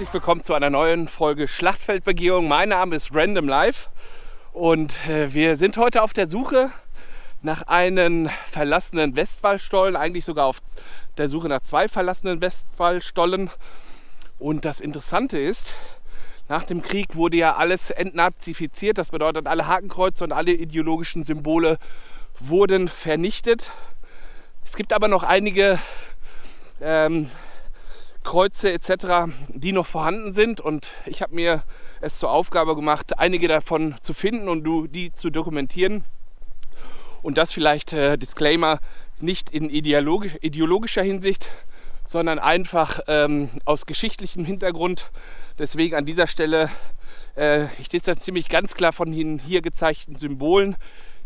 herzlich willkommen zu einer neuen Folge Schlachtfeldbegehung. Mein Name ist Random Life und äh, wir sind heute auf der Suche nach einem verlassenen Westwallstollen, eigentlich sogar auf der Suche nach zwei verlassenen Westwallstollen. Und das Interessante ist, nach dem Krieg wurde ja alles entnazifiziert. Das bedeutet, alle Hakenkreuze und alle ideologischen Symbole wurden vernichtet. Es gibt aber noch einige ähm, Kreuze etc., die noch vorhanden sind. Und ich habe mir es zur Aufgabe gemacht, einige davon zu finden und die zu dokumentieren. Und das vielleicht, äh, Disclaimer, nicht in ideologisch, ideologischer Hinsicht, sondern einfach ähm, aus geschichtlichem Hintergrund. Deswegen an dieser Stelle, äh, ich distanziere mich ganz klar von den hier gezeigten Symbolen.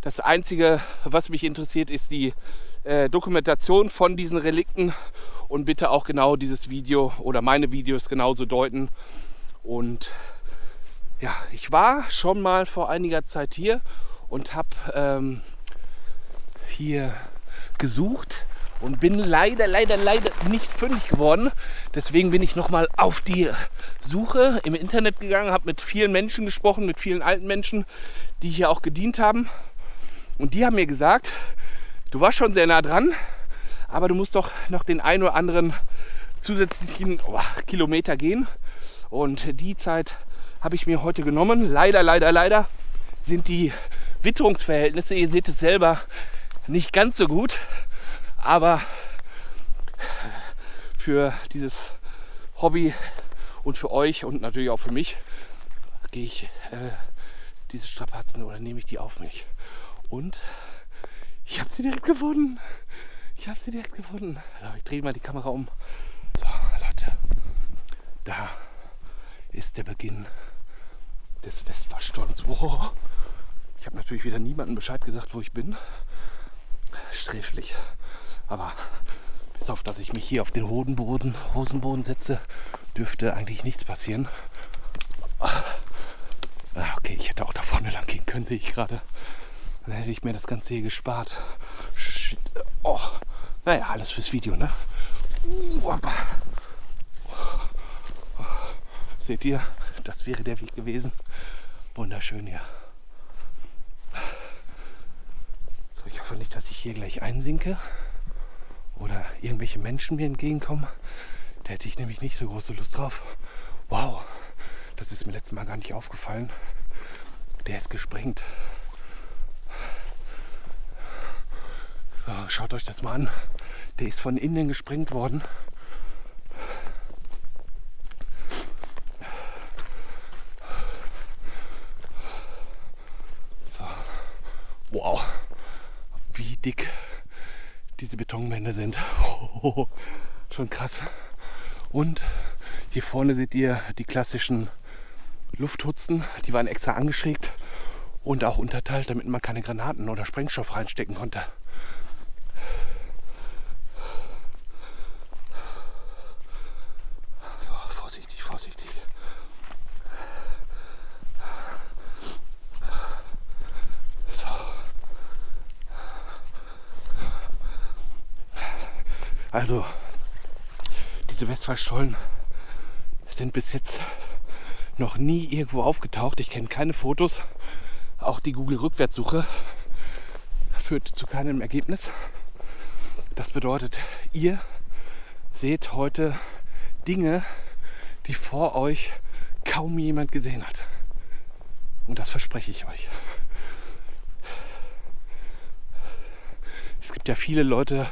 Das Einzige, was mich interessiert, ist die äh, Dokumentation von diesen Relikten und bitte auch genau dieses Video oder meine Videos genauso deuten. Und ja, ich war schon mal vor einiger Zeit hier und habe ähm, hier gesucht und bin leider, leider, leider nicht fündig geworden. Deswegen bin ich nochmal auf die Suche im Internet gegangen, habe mit vielen Menschen gesprochen, mit vielen alten Menschen, die hier auch gedient haben. Und die haben mir gesagt, du warst schon sehr nah dran, aber du musst doch noch den einen oder anderen zusätzlichen oh, Kilometer gehen. Und die Zeit habe ich mir heute genommen. Leider, leider, leider sind die Witterungsverhältnisse, ihr seht es selber, nicht ganz so gut. Aber für dieses Hobby und für euch und natürlich auch für mich gehe ich äh, diese Strapazen oder nehme ich die auf mich. Und ich habe sie direkt gefunden. Ich habe sie direkt gefunden. Also ich drehe mal die Kamera um. So, Leute. Da ist der Beginn des Westwallsturms. Wow. Ich habe natürlich wieder niemandem Bescheid gesagt, wo ich bin. Sträflich. Aber bis auf, dass ich mich hier auf den Hodenboden, Hosenboden setze, dürfte eigentlich nichts passieren. Ah, okay, ich hätte auch da vorne lang gehen können, sehe ich gerade. Dann hätte ich mir das Ganze hier gespart. Shit. Oh. Naja, alles fürs Video, ne? Seht ihr, das wäre der Weg gewesen. Wunderschön hier. So, ich hoffe nicht, dass ich hier gleich einsinke oder irgendwelche Menschen mir entgegenkommen. Da hätte ich nämlich nicht so große Lust drauf. Wow, das ist mir letztes Mal gar nicht aufgefallen. Der ist gesprengt. So, schaut euch das mal an. Der ist von innen gesprengt worden. So. Wow, wie dick diese Betonwände sind. Schon krass. Und hier vorne seht ihr die klassischen Lufthutzen. Die waren extra angeschrägt und auch unterteilt, damit man keine Granaten oder Sprengstoff reinstecken konnte. Also, diese Westfallstollen sind bis jetzt noch nie irgendwo aufgetaucht. Ich kenne keine Fotos. Auch die Google-Rückwärtssuche führt zu keinem Ergebnis. Das bedeutet, ihr seht heute Dinge, die vor euch kaum jemand gesehen hat. Und das verspreche ich euch. Es gibt ja viele Leute,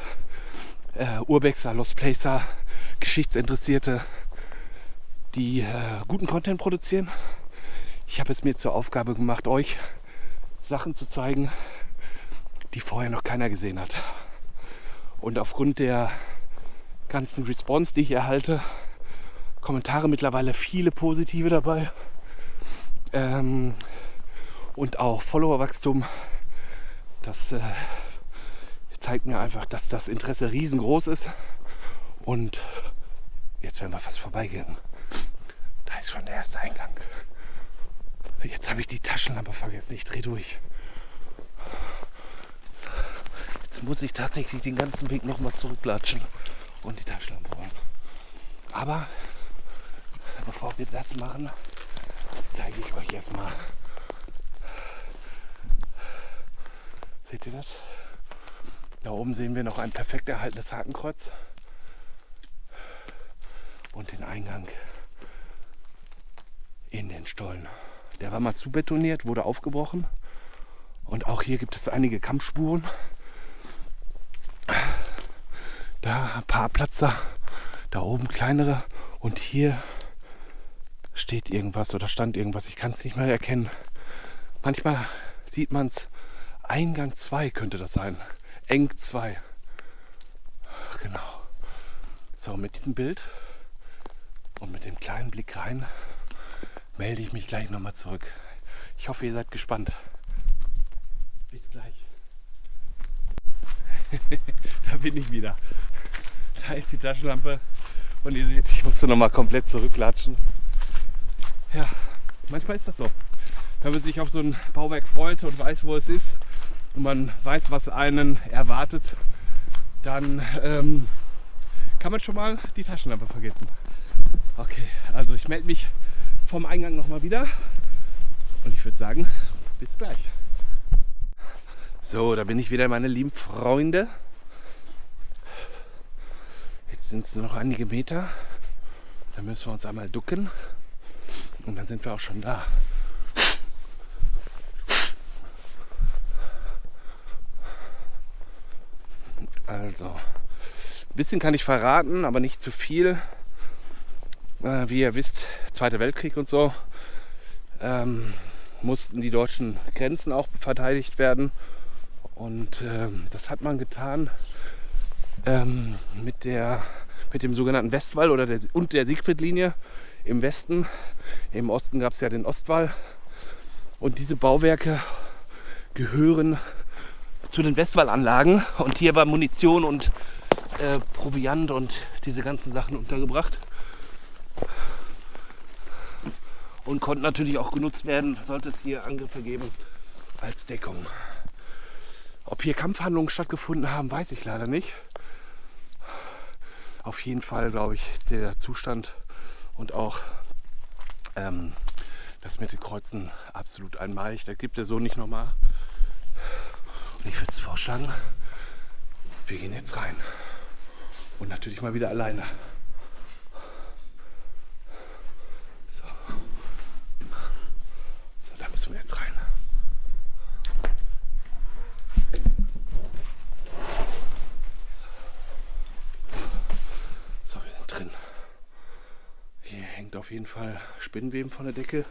äh, Urbexer, Lost Placer, Geschichtsinteressierte, die äh, guten Content produzieren. Ich habe es mir zur Aufgabe gemacht, euch Sachen zu zeigen, die vorher noch keiner gesehen hat. Und aufgrund der ganzen Response, die ich erhalte, Kommentare mittlerweile viele positive dabei ähm, und auch Followerwachstum, das äh, zeigt mir einfach, dass das Interesse riesengroß ist. Und jetzt werden wir fast vorbeigehen. Da ist schon der erste Eingang. Jetzt habe ich die Taschenlampe vergessen. Ich drehe durch. Jetzt muss ich tatsächlich den ganzen Weg nochmal zurücklatschen und die Taschenlampe holen. Aber bevor wir das machen, zeige ich euch erstmal. Seht ihr das? Da oben sehen wir noch ein perfekt erhaltenes Hakenkreuz und den Eingang in den Stollen. Der war mal zu betoniert, wurde aufgebrochen und auch hier gibt es einige Kampfspuren. Da ein paar Platzer, da oben kleinere und hier steht irgendwas oder stand irgendwas. Ich kann es nicht mehr erkennen. Manchmal sieht man es. Eingang 2 könnte das sein. Eng 2. Genau. So, mit diesem Bild und mit dem kleinen Blick rein melde ich mich gleich nochmal zurück. Ich hoffe, ihr seid gespannt. Bis gleich. da bin ich wieder. Da ist die Taschenlampe und ihr seht, ich musste nochmal komplett zurücklatschen. Ja, manchmal ist das so. Wenn man sich auf so ein Bauwerk freut und weiß, wo es ist, und man weiß, was einen erwartet, dann ähm, kann man schon mal die Taschenlampe vergessen. Okay, also ich melde mich vom Eingang nochmal wieder und ich würde sagen, bis gleich. So, da bin ich wieder, meine lieben Freunde. Jetzt sind es nur noch einige Meter. Da müssen wir uns einmal ducken und dann sind wir auch schon da. Also, ein bisschen kann ich verraten, aber nicht zu viel. Äh, wie ihr wisst, Zweiter Weltkrieg und so, ähm, mussten die deutschen Grenzen auch verteidigt werden. Und ähm, das hat man getan ähm, mit, der, mit dem sogenannten Westwall oder der, und der Siegfriedlinie im Westen. Im Osten gab es ja den Ostwall. Und diese Bauwerke gehören zu den Westwallanlagen und hier war Munition und äh, Proviant und diese ganzen Sachen untergebracht. Und konnten natürlich auch genutzt werden, sollte es hier Angriffe geben, als Deckung. Ob hier Kampfhandlungen stattgefunden haben, weiß ich leider nicht. Auf jeden Fall, glaube ich, ist der Zustand und auch ähm, das mit Kreuzen absolut einmalig. Das gibt es so nicht nochmal. Und ich würde vorschlagen, wir gehen jetzt rein. Und natürlich mal wieder alleine. So. So, da müssen wir jetzt rein. So, wir sind drin. Hier hängt auf jeden Fall Spinnenweben von der Decke.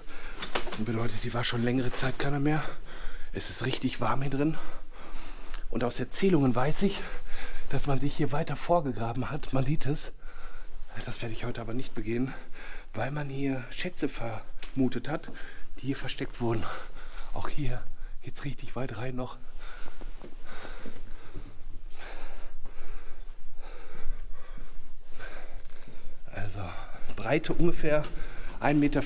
Und bedeutet, die war schon längere Zeit keiner mehr. Es ist richtig warm hier drin. Und aus Erzählungen weiß ich, dass man sich hier weiter vorgegraben hat. Man sieht es. Das werde ich heute aber nicht begehen, weil man hier Schätze vermutet hat, die hier versteckt wurden. Auch hier geht es richtig weit rein noch. Also Breite ungefähr 1,50 Meter,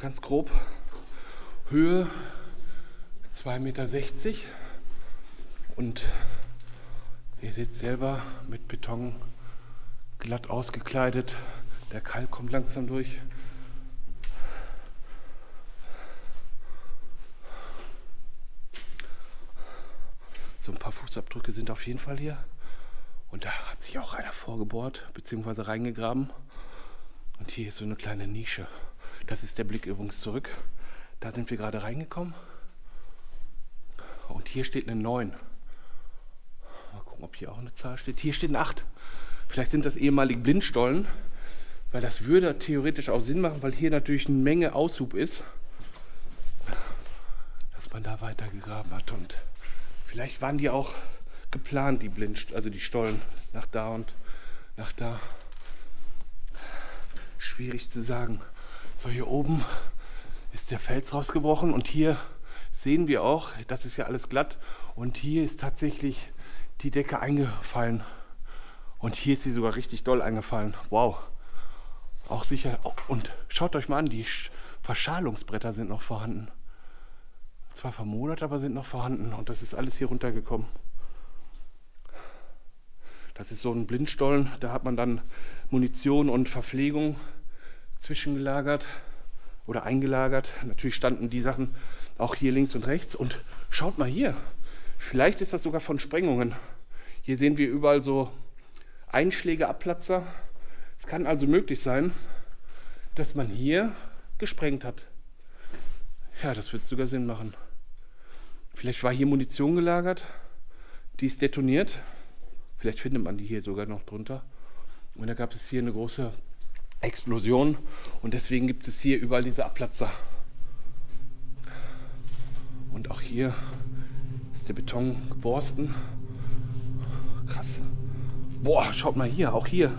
ganz grob. Höhe 2,60 Meter und ihr seht selber mit Beton glatt ausgekleidet. Der Kalk kommt langsam durch. So ein paar Fußabdrücke sind auf jeden Fall hier. Und da hat sich auch einer vorgebohrt bzw. reingegraben. Und hier ist so eine kleine Nische. Das ist der Blick übrigens zurück. Da sind wir gerade reingekommen. Und hier steht eine 9. Mal gucken, ob hier auch eine Zahl steht. Hier steht eine 8. Vielleicht sind das ehemalige Blindstollen, weil das würde theoretisch auch Sinn machen, weil hier natürlich eine Menge Aushub ist, dass man da weitergegraben hat. Und vielleicht waren die auch geplant, die Blind, also die Stollen, nach da und nach da. Schwierig zu sagen. So, hier oben ist der Fels rausgebrochen und hier sehen wir auch, das ist ja alles glatt und hier ist tatsächlich die Decke eingefallen und hier ist sie sogar richtig doll eingefallen. Wow. Auch sicher. Und schaut euch mal an, die Verschalungsbretter sind noch vorhanden. Zwar vermodert, aber sind noch vorhanden und das ist alles hier runtergekommen. Das ist so ein Blindstollen, da hat man dann Munition und Verpflegung zwischengelagert oder eingelagert. Natürlich standen die Sachen auch hier links und rechts. Und schaut mal hier, vielleicht ist das sogar von Sprengungen. Hier sehen wir überall so Einschläge, Abplatzer. Es kann also möglich sein, dass man hier gesprengt hat. Ja, das wird sogar Sinn machen. Vielleicht war hier Munition gelagert, die ist detoniert. Vielleicht findet man die hier sogar noch drunter. Und da gab es hier eine große Explosion und deswegen gibt es hier überall diese Abplatzer. Und auch hier ist der Beton geborsten. Krass. Boah, schaut mal hier, auch hier.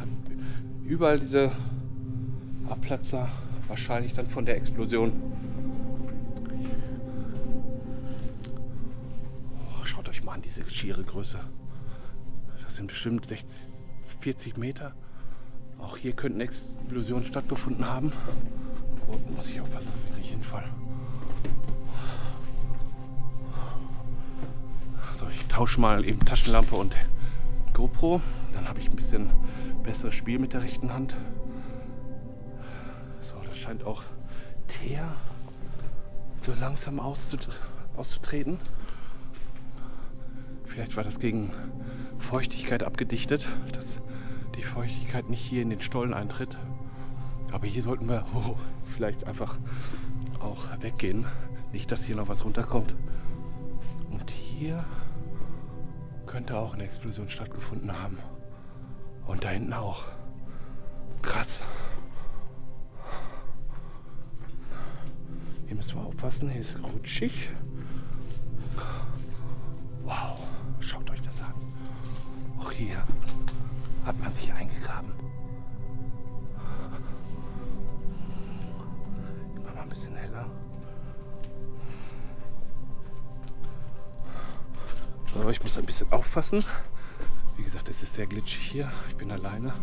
Überall diese Abplatzer, wahrscheinlich dann von der Explosion. Schaut euch mal an, diese schiere Größe. Das sind bestimmt 60, 40 Meter. Auch hier könnten Explosionen stattgefunden haben. Oh, muss ich aufpassen, dass ich nicht hinfalle. Ich tausche mal eben Taschenlampe und GoPro. Dann habe ich ein bisschen besseres Spiel mit der rechten Hand. So, das scheint auch Teer so langsam auszutreten. Vielleicht war das gegen Feuchtigkeit abgedichtet, dass die Feuchtigkeit nicht hier in den Stollen eintritt. Aber hier sollten wir oh, vielleicht einfach auch weggehen. Nicht, dass hier noch was runterkommt. Und hier könnte auch eine Explosion stattgefunden haben. Und da hinten auch. Krass. Hier müssen wir aufpassen, hier ist rutschig. Wow, schaut euch das an. Auch hier hat man sich eingegraben. Mache mal ein bisschen heller. So, ich muss ein bisschen aufpassen. Wie gesagt, es ist sehr glitschig hier. Ich bin alleine.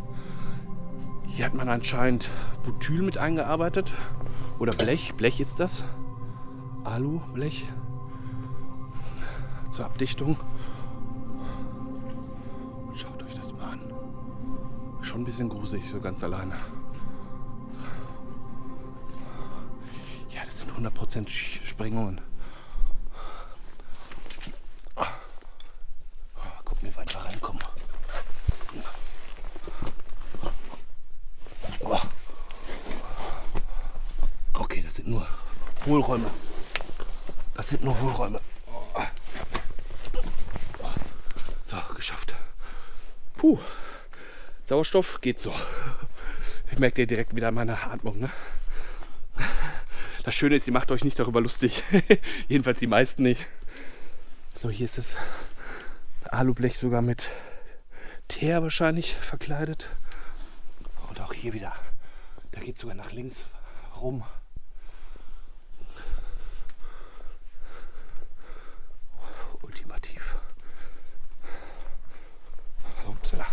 Hier hat man anscheinend Butyl mit eingearbeitet. Oder Blech. Blech ist das. Alu-Blech. Zur Abdichtung. schon ein bisschen gruselig, so ganz alleine. Ja, das sind 100% Sprengungen. Mal gucken, wie weit reinkommen. Okay, das sind nur Hohlräume. Das sind nur Hohlräume. So, geschafft. Puh. Sauerstoff geht so. Ich merke direkt wieder meine Atmung. Ne? Das Schöne ist, ihr macht euch nicht darüber lustig. Jedenfalls die meisten nicht. So, hier ist das Alublech sogar mit Teer wahrscheinlich verkleidet. Und auch hier wieder. Da geht sogar nach links rum. Ultimativ. Upsala.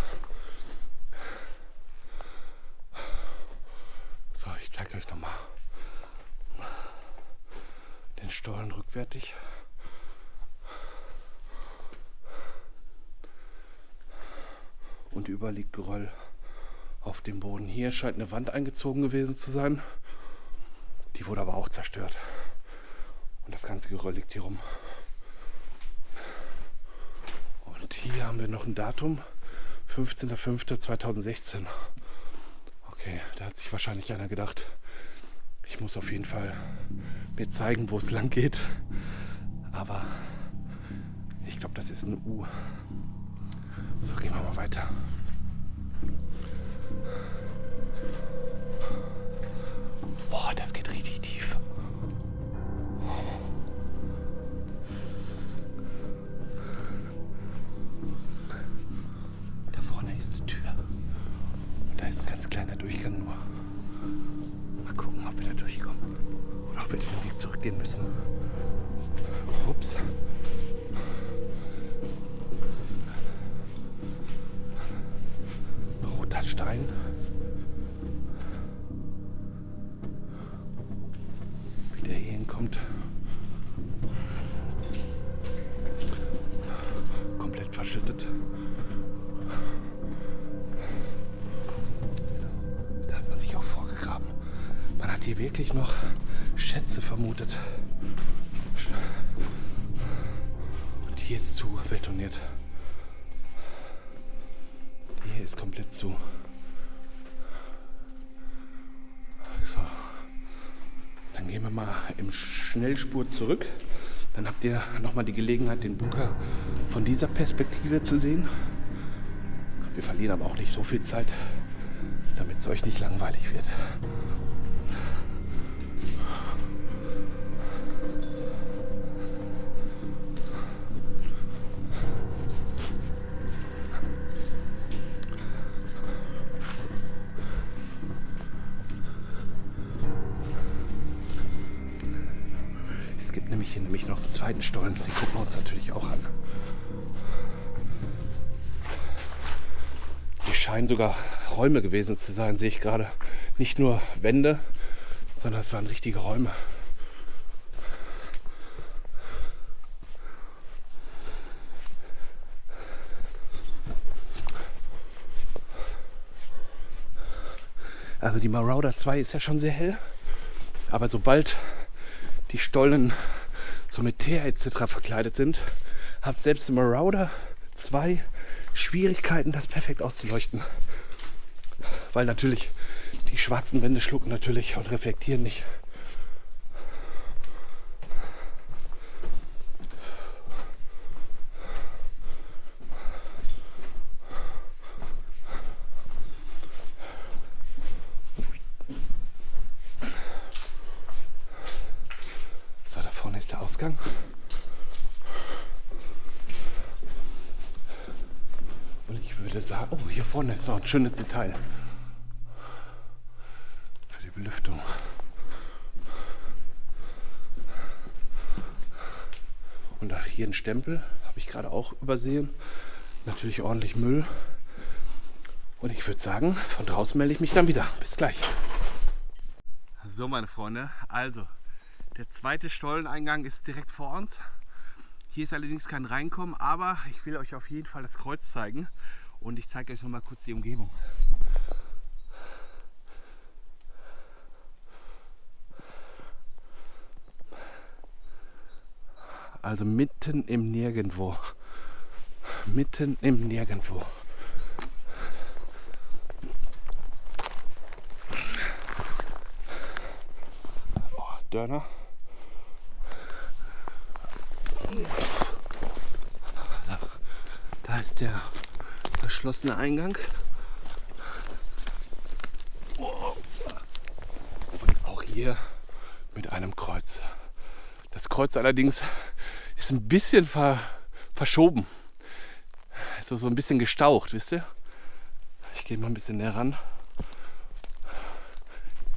zeige euch nochmal den Stollen rückwärtig. Und überall liegt Geröll auf dem Boden. Hier scheint eine Wand eingezogen gewesen zu sein. Die wurde aber auch zerstört. Und das ganze Geröll liegt hier rum. Und hier haben wir noch ein Datum. 15.05.2016. Okay, da hat sich wahrscheinlich einer gedacht, ich muss auf jeden Fall mir zeigen, wo es lang geht. Aber ich glaube, das ist ein U. So, gehen wir mal weiter. Boah, das geht richtig tief. Da vorne ist die Tür. Da ist ein ganz kleiner Durchgang nur. Mal gucken, ob wir da durchkommen. Oder ob wir den Weg zurückgehen müssen. Ups. Roter Stein. Schätze vermutet. Und hier ist zu betoniert. Hier ist komplett zu. So. Dann gehen wir mal im Schnellspur zurück. Dann habt ihr nochmal die Gelegenheit, den Bunker von dieser Perspektive zu sehen. Wir verlieren aber auch nicht so viel Zeit, damit es euch nicht langweilig wird. Nämlich noch einen zweiten Stollen. Den gucken wir uns natürlich auch an. Die scheinen sogar Räume gewesen zu sein, sehe ich gerade. Nicht nur Wände, sondern es waren richtige Räume. Also die Marauder 2 ist ja schon sehr hell, aber sobald die Stollen so mit Teer etc. verkleidet sind, habt selbst im Marauder 2 Schwierigkeiten, das perfekt auszuleuchten. Weil natürlich die schwarzen Wände schlucken natürlich und reflektieren nicht. Ausgang. Und ich würde sagen, oh, hier vorne ist noch ein schönes Detail für die Belüftung. Und auch hier ein Stempel, habe ich gerade auch übersehen. Natürlich ordentlich Müll. Und ich würde sagen, von draußen melde ich mich dann wieder. Bis gleich. So, meine Freunde, also der zweite Stolleneingang ist direkt vor uns. Hier ist allerdings kein Reinkommen, aber ich will euch auf jeden Fall das Kreuz zeigen und ich zeige euch noch mal kurz die Umgebung. Also mitten im Nirgendwo. Mitten im Nirgendwo. Oh, Dörner. Da ist der verschlossene Eingang. Und auch hier mit einem Kreuz. Das Kreuz allerdings ist ein bisschen ver verschoben. Ist so ein bisschen gestaucht, wisst ihr? Ich gehe mal ein bisschen näher ran.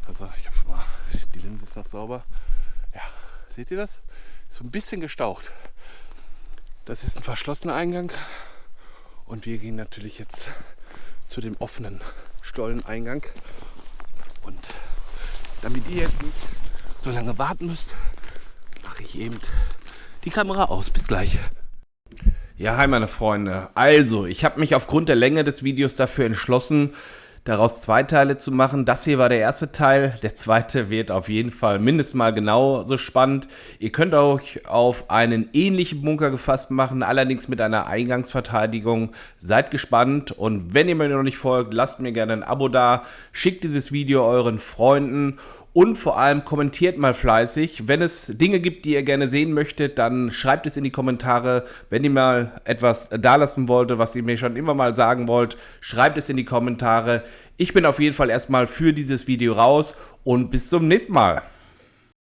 Also ich hoffe mal, die Linse ist noch sauber. Ja, seht ihr das? so ein bisschen gestaucht. Das ist ein verschlossener Eingang und wir gehen natürlich jetzt zu dem offenen Stolleneingang. Und damit ihr jetzt nicht so lange warten müsst, mache ich eben die Kamera aus. Bis gleich. Ja, hi meine Freunde. Also, ich habe mich aufgrund der Länge des Videos dafür entschlossen, daraus zwei Teile zu machen. Das hier war der erste Teil. Der zweite wird auf jeden Fall mindestens mal genauso spannend. Ihr könnt euch auf einen ähnlichen Bunker gefasst machen, allerdings mit einer Eingangsverteidigung. Seid gespannt und wenn ihr mir noch nicht folgt, lasst mir gerne ein Abo da. Schickt dieses Video euren Freunden und vor allem kommentiert mal fleißig. Wenn es Dinge gibt, die ihr gerne sehen möchtet, dann schreibt es in die Kommentare. Wenn ihr mal etwas dalassen wollt, was ihr mir schon immer mal sagen wollt, schreibt es in die Kommentare. Ich bin auf jeden Fall erstmal für dieses Video raus und bis zum nächsten Mal.